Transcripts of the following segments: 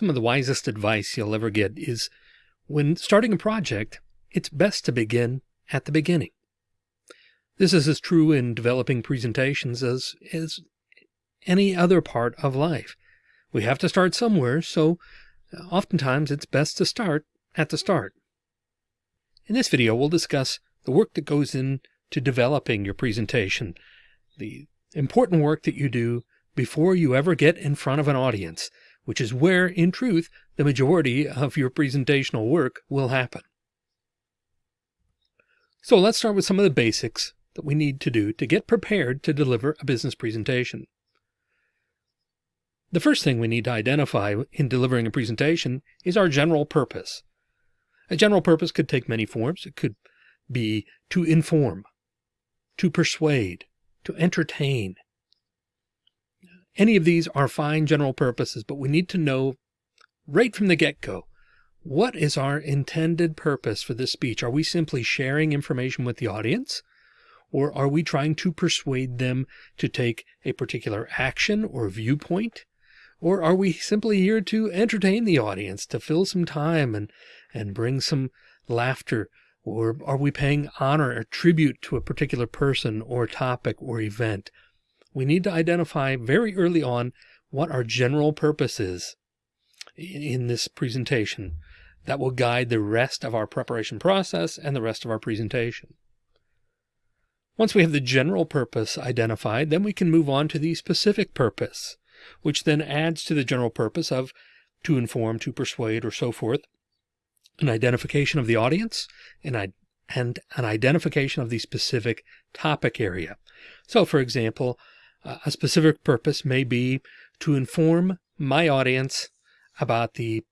Some of the wisest advice you'll ever get is when starting a project, it's best to begin at the beginning. This is as true in developing presentations as, as any other part of life. We have to start somewhere, so uh, oftentimes it's best to start at the start. In this video, we'll discuss the work that goes into developing your presentation, the important work that you do before you ever get in front of an audience, which is where, in truth, the majority of your presentational work will happen. So let's start with some of the basics that we need to do to get prepared to deliver a business presentation. The first thing we need to identify in delivering a presentation is our general purpose. A general purpose could take many forms. It could be to inform, to persuade, to entertain. Any of these are fine general purposes, but we need to know right from the get-go, what is our intended purpose for this speech? Are we simply sharing information with the audience? Or are we trying to persuade them to take a particular action or viewpoint? Or are we simply here to entertain the audience, to fill some time and, and bring some laughter? Or are we paying honor or tribute to a particular person or topic or event? We need to identify very early on what our general purpose is in this presentation that will guide the rest of our preparation process and the rest of our presentation. Once we have the general purpose identified, then we can move on to the specific purpose which then adds to the general purpose of to inform, to persuade, or so forth, an identification of the audience and, and an identification of the specific topic area. So for example, uh, a specific purpose may be to inform my audience about the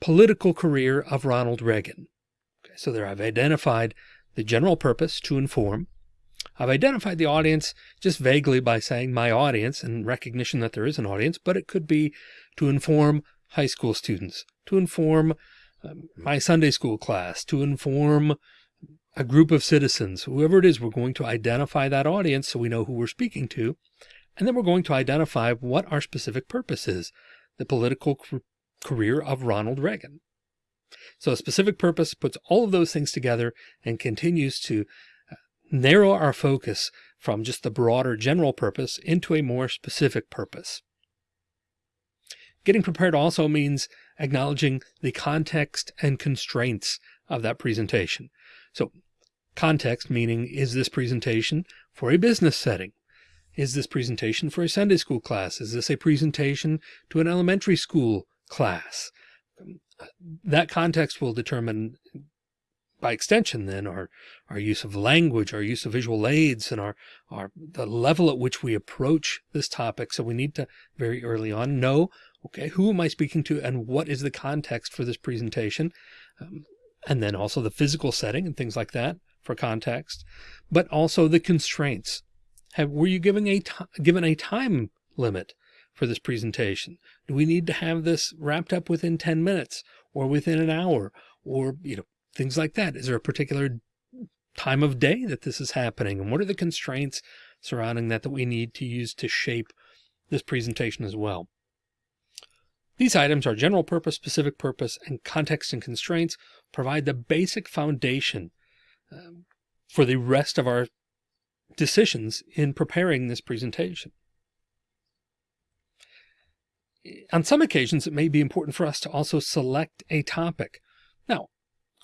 political career of Ronald Reagan. Okay, so there I've identified the general purpose to inform. I've identified the audience just vaguely by saying my audience and recognition that there is an audience, but it could be to inform high school students, to inform um, my Sunday school class, to inform a group of citizens, whoever it is, we're going to identify that audience so we know who we're speaking to. And then we're going to identify what our specific purpose is, the political career of Ronald Reagan. So a specific purpose puts all of those things together and continues to uh, narrow our focus from just the broader general purpose into a more specific purpose. Getting prepared also means acknowledging the context and constraints of that presentation. So context meaning, is this presentation for a business setting? Is this presentation for a Sunday school class? Is this a presentation to an elementary school class? That context will determine by extension then our our use of language our use of visual aids and our our the level at which we approach this topic so we need to very early on know okay who am i speaking to and what is the context for this presentation um, and then also the physical setting and things like that for context but also the constraints have were you giving a given a time limit for this presentation do we need to have this wrapped up within 10 minutes or within an hour or you know things like that. Is there a particular time of day that this is happening? And what are the constraints surrounding that that we need to use to shape this presentation as well? These items are general purpose, specific purpose, and context and constraints provide the basic foundation um, for the rest of our decisions in preparing this presentation. On some occasions, it may be important for us to also select a topic. Now,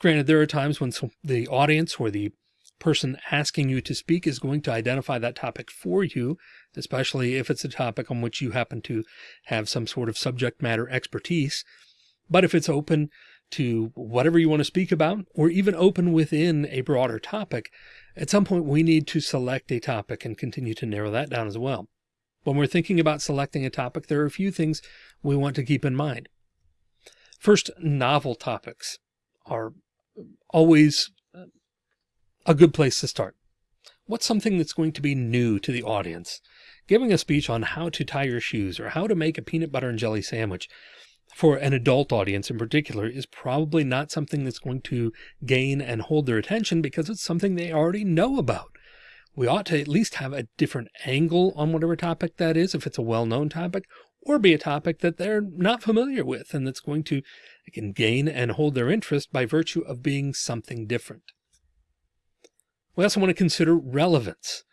Granted, there are times when the audience or the person asking you to speak is going to identify that topic for you, especially if it's a topic on which you happen to have some sort of subject matter expertise. But if it's open to whatever you want to speak about, or even open within a broader topic, at some point we need to select a topic and continue to narrow that down as well. When we're thinking about selecting a topic, there are a few things we want to keep in mind. First, novel topics are always a good place to start. What's something that's going to be new to the audience? Giving a speech on how to tie your shoes or how to make a peanut butter and jelly sandwich for an adult audience in particular is probably not something that's going to gain and hold their attention because it's something they already know about. We ought to at least have a different angle on whatever topic that is, if it's a well-known topic, or be a topic that they're not familiar with and that's going to can gain and hold their interest by virtue of being something different. We also want to consider relevance.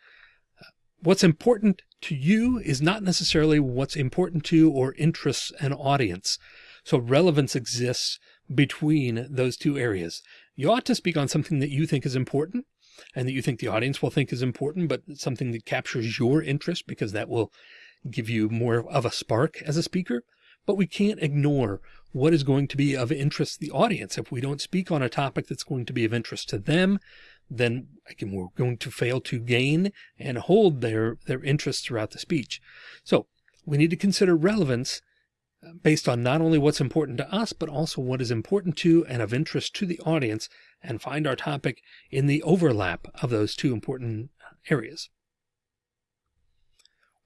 What's important to you is not necessarily what's important to or interests an audience. So relevance exists between those two areas. You ought to speak on something that you think is important and that you think the audience will think is important, but something that captures your interest because that will give you more of a spark as a speaker. But we can't ignore what is going to be of interest to the audience. If we don't speak on a topic that's going to be of interest to them, then again, we're going to fail to gain and hold their, their interest throughout the speech. So we need to consider relevance uh, based on not only what's important to us, but also what is important to and of interest to the audience and find our topic in the overlap of those two important areas.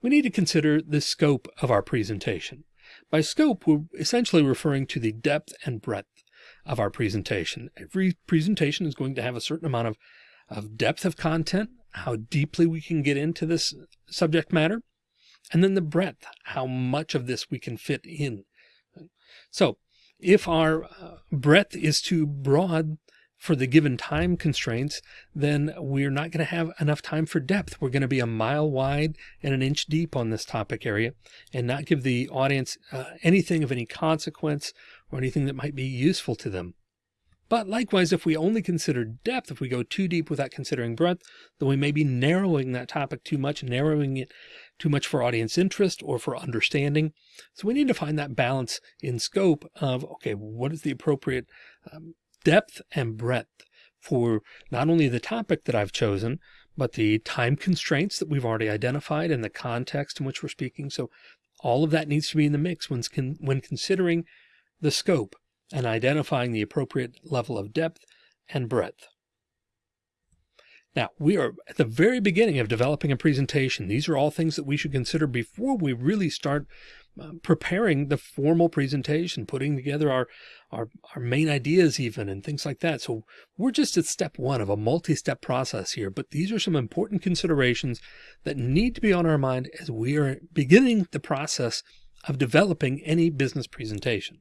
We need to consider the scope of our presentation. By scope, we're essentially referring to the depth and breadth of our presentation. Every presentation is going to have a certain amount of, of depth of content, how deeply we can get into this subject matter, and then the breadth, how much of this we can fit in. So if our uh, breadth is too broad, for the given time constraints, then we're not going to have enough time for depth. We're going to be a mile wide and an inch deep on this topic area and not give the audience uh, anything of any consequence or anything that might be useful to them. But likewise, if we only consider depth, if we go too deep without considering breadth, then we may be narrowing that topic too much, narrowing it too much for audience interest or for understanding. So we need to find that balance in scope of, okay, what is the appropriate um, depth and breadth for not only the topic that I've chosen, but the time constraints that we've already identified and the context in which we're speaking. So all of that needs to be in the mix when, when considering the scope and identifying the appropriate level of depth and breadth. Now, we are at the very beginning of developing a presentation. These are all things that we should consider before we really start um, preparing the formal presentation, putting together our, our, our main ideas even and things like that. So we're just at step one of a multi-step process here, but these are some important considerations that need to be on our mind as we are beginning the process of developing any business presentation.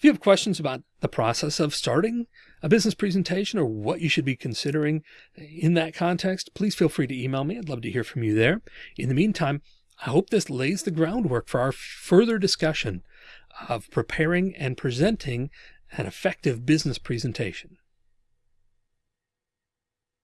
If you have questions about the process of starting a business presentation or what you should be considering in that context, please feel free to email me. I'd love to hear from you there. In the meantime, I hope this lays the groundwork for our further discussion of preparing and presenting an effective business presentation.